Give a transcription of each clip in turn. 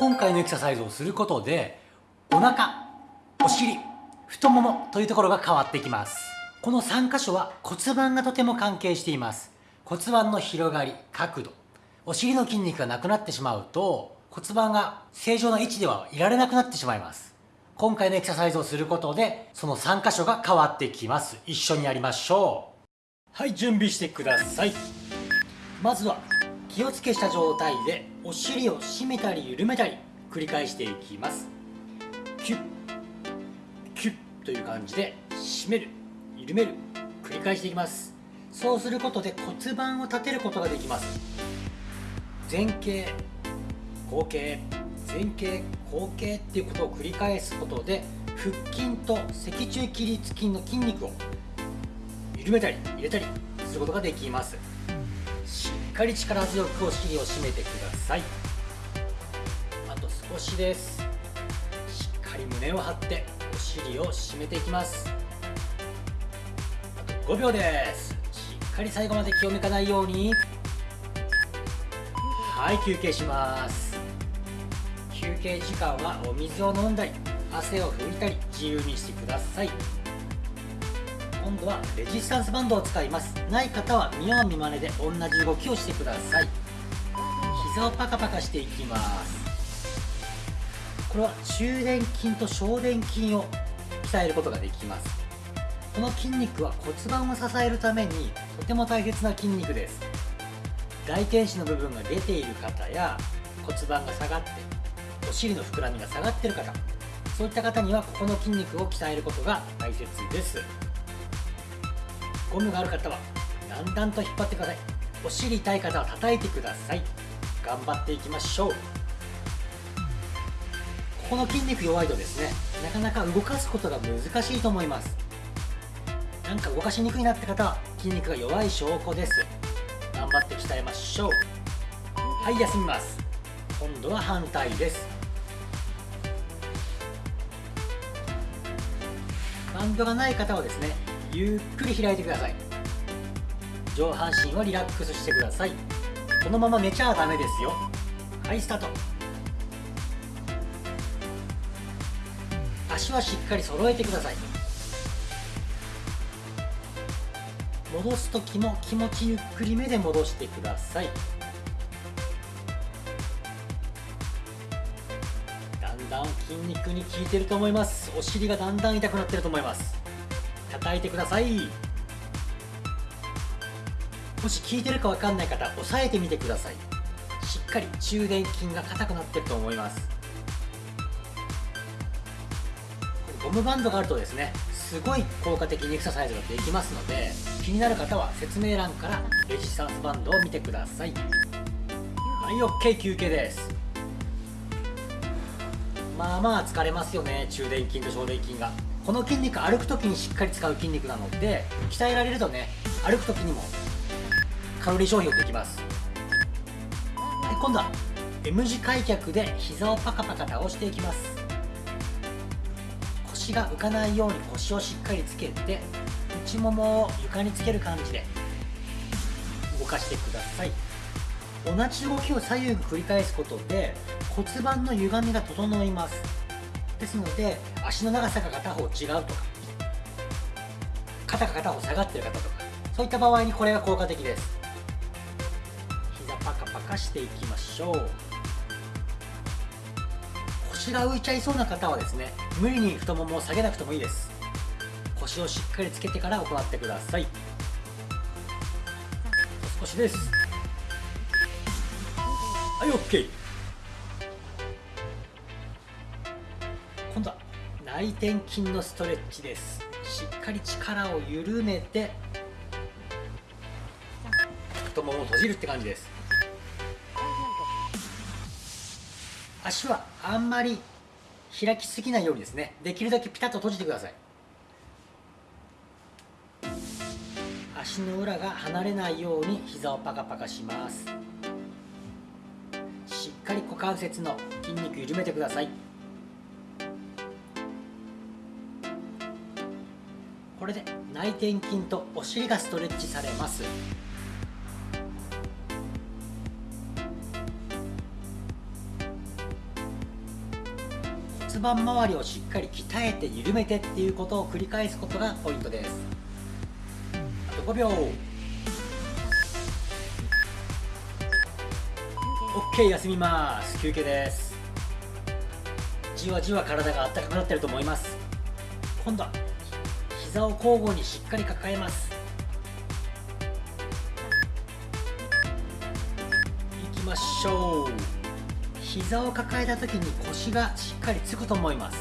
今回のエクササイズをすることでお腹お尻太ももというところが変わってきます。この3箇所は骨盤がとても関係しています。骨盤の広がり角度お尻の筋肉がなくなってしまうと骨盤が正常な位置ではいられなくなってしまいます。今回のエクササイズをすることでその3箇所が変わってきます。一緒にやりましょう。はい準備してください。まずは気をつけした状態でお尻を締めたり緩めたり繰り返していきます。キュッキュッという感じで締める緩める繰り返していきます。そうすることで骨盤を立てることができます。前傾後傾前傾後傾っていうことを繰り返すことで腹筋と脊柱起立筋の筋肉を緩めたり入れたりすることができます。かり力強くお尻を締めてください。あと少しです。しっかり胸を張ってお尻を締めていきます。あと5秒です。しっかり最後まで気を抜かないように。はい休憩します。休憩時間はお水を飲んだり汗を拭いたり自由にしてください。今度はレジスタンスバンドを使います。ない方は見よう見まねで同じ動きをしてください。膝をパカパカしていきます。これは中殿筋と小殿筋を鍛えることができます。この筋肉は骨盤を支えるためにとても大切な筋肉です。大天使の部分が出ている方や骨盤が下がってお尻の膨らみが下がっている方そういった方にはここの筋肉を鍛えることが大切です。ゴムがある方はだんだんと引っ張ってください。お尻痛い方は叩いてください。頑張っていきましょう。ここの筋肉弱いとですねなかなか動かすことが難しいと思います。なんか動かしにくいなって方は筋肉が弱い証拠です。頑張って鍛えましょう。はい休みます。今度は反対です。バンドがない方はですねゆっくり開いてください。上半身はリラックスしてください。このまま寝ちゃダメですよ。はいスタート。足はしっかり揃えてください。戻す時も気持ちゆっくりめで戻してください。だんだん筋肉に効いてると思います。お尻がだんだん痛くなってると思います。叩いてください。もし効いてるか分かんない方押さえてみてください。しっかり中殿筋が硬くなってると思います。ゴムバンドがあるとですねすごい効果的にエクササイズができますので気になる方は説明欄からレジスタンスバンドを見てください。はい OK 休憩です。まあまあ疲れますよね中殿筋と小殿筋が。この筋肉歩く時にしっかり使う筋肉なので鍛えられるとね歩く時にもカロリー消費をできます。はい今度は M 字開脚で膝をパカパカ倒していきます。腰が浮かないように腰をしっかりつけて内ももを床につける感じで動かしてください。同じ動きを左右に繰り返すことで骨盤の歪みが整います。ですので足の長さが片方違うとか肩が片方下がってる方とかそういった場合にこれが効果的です。膝パカパカしていきましょう。腰が浮いちゃいそうな方はですね無理に太ももを下げなくてもいいです。腰をしっかりつけてから行ってください。少しです。はい OK 今度は内転筋のストレッチです。しっかり力を緩めて太ももを閉じるって感じです。足はあんまり開きすぎないようにですね。できるだけピタッと閉じてください。足の裏が離れないように膝をパカパカします。しっかり股関節の筋肉緩めてください。れで内転筋とお尻がストレッチされます。骨盤周りをしっかり鍛えて緩めてっていうことを繰り返すことがポイントです。あと5秒。OK 休みます。休憩です。じわじわ体が温かくなってると思います。今度は膝を交互にしっかり抱えます。いきましょう。膝を抱えた時に腰がしっかりつくと思います。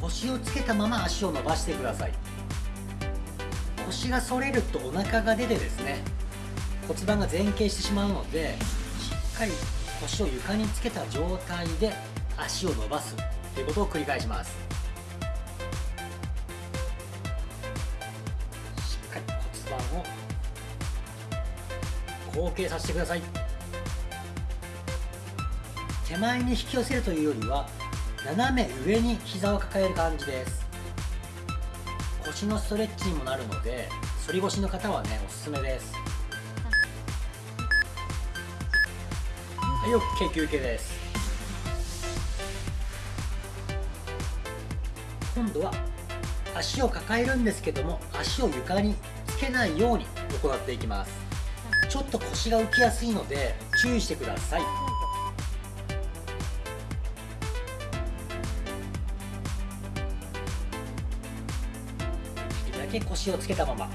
腰をつけたまま足を伸ばしてください。腰が反れるとお腹が出てですね骨盤が前傾してしまうのでしっかり腰を床につけた状態で足を伸ばすということを繰り返します。後傾させてください。手前に引き寄せるというよりは斜め上に膝を抱える感じです。腰のストレッチにもなるので反り腰の方はねおすすめです。はい OK 休憩です。今度は足を抱えるんですけども足を床につけないように行っていきます。ちょっと腰が浮きやすいので注意してください。だけ腰をつけたまま。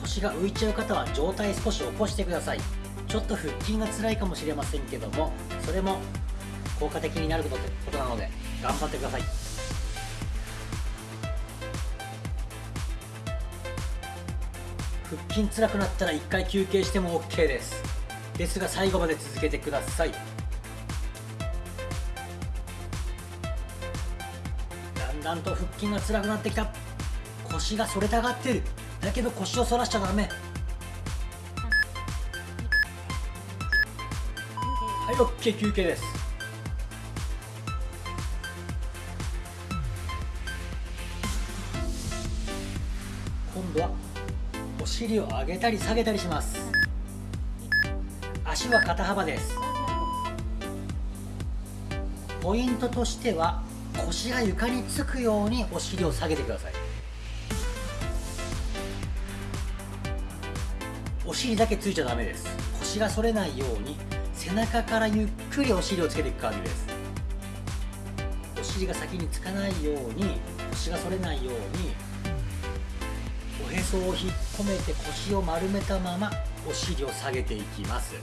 腰が浮いちゃう方は上体少し起こしてください。ちょっと腹筋が辛いかもしれませんけどもそれも効果的になることなので頑張ってください。腹筋辛くなったら1回休憩しても OK です。ですが最後まで続けてください。だんだんと腹筋が辛くなってきた。腰が反れたがってる。だけど腰を反らしちゃダメ。はい OK 休憩です。尻を上げたり下げたりします。足は肩幅です。ポイントとしては腰が床につくようにお尻を下げてください。お尻だけついちゃダメです。腰が反れないように背中からゆっくりお尻をつけていく感じです。お尻が先につかないように腰が反れないようにおへそを引っ込めて腰を丸めたままお尻を下げていきます。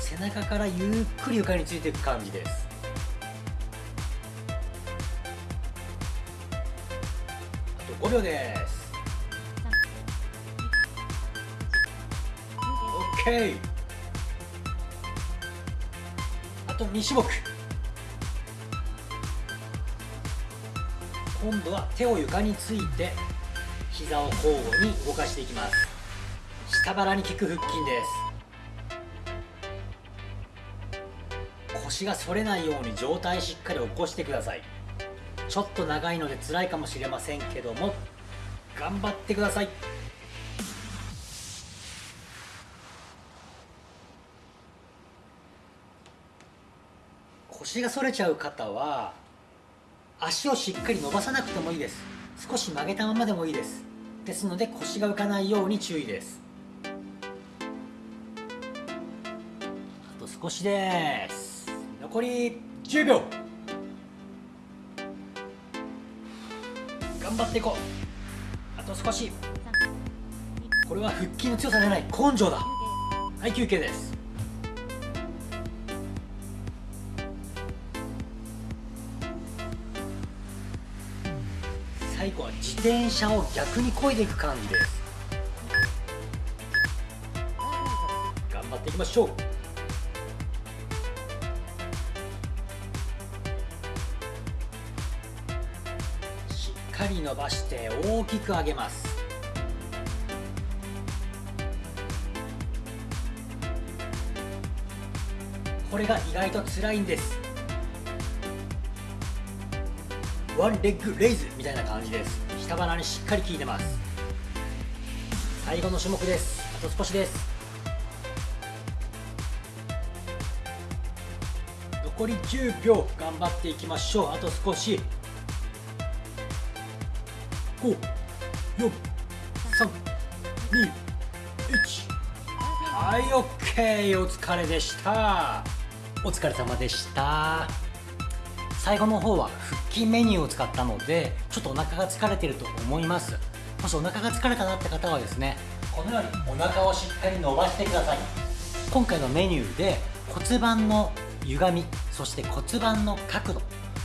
背中からゆっくり床についていく感じです。あと5秒です。OK あと2種目今度は手を床について膝を交互に動かしていきます。下腹に効く腹筋です。腰が反れないように上体しっかり起こしてください。ちょっと長いので辛いかもしれませんけども頑張ってください。腰が反れちゃう方は足をしっかり伸ばさなくてもいいです。少し曲げたままでもいいです。ですので腰が浮かないように注意です。あと少しです。残り10秒頑張っていこう。あと少し。これは腹筋の強さじゃない。根性だ。はい休憩です。最後は自転車を逆に漕いでいく感じです。頑張っていきましょう。しっかり伸ばして大きく上げます。これが意外と辛いんです。ワンレッグレイズみたいな感じです。下腹にしっかり効いてます。最後の種目です。あと少しです。残り10秒頑張っていきましょう。あと少し。5 4 3 2 1はい OK お疲れでした。お疲れ様でした。最後の方は腹筋メニューを使ったのでちょっとお腹が疲れてると思います。もしお腹が疲れたなって方はですねこのようにお腹をしっかり伸ばしてください。今回のメニューで骨盤の歪みそして骨盤の角度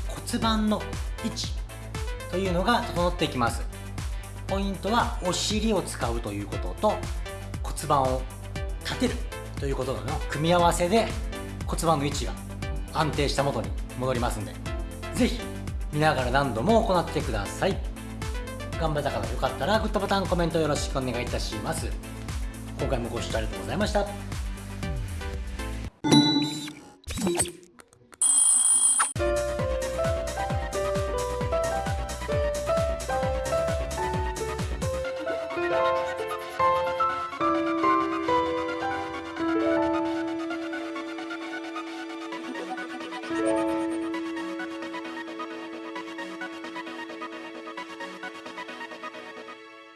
骨盤の位置というのが整っていきます。ポイントはお尻を使うということと骨盤を立てるということの組み合わせで骨盤の位置が安定した元に戻りますんで是非見ながら何度も行ってください。頑張った方よかったらグッドボタンコメントよろしくお願いいたします。今回もご視聴ありがとうございました。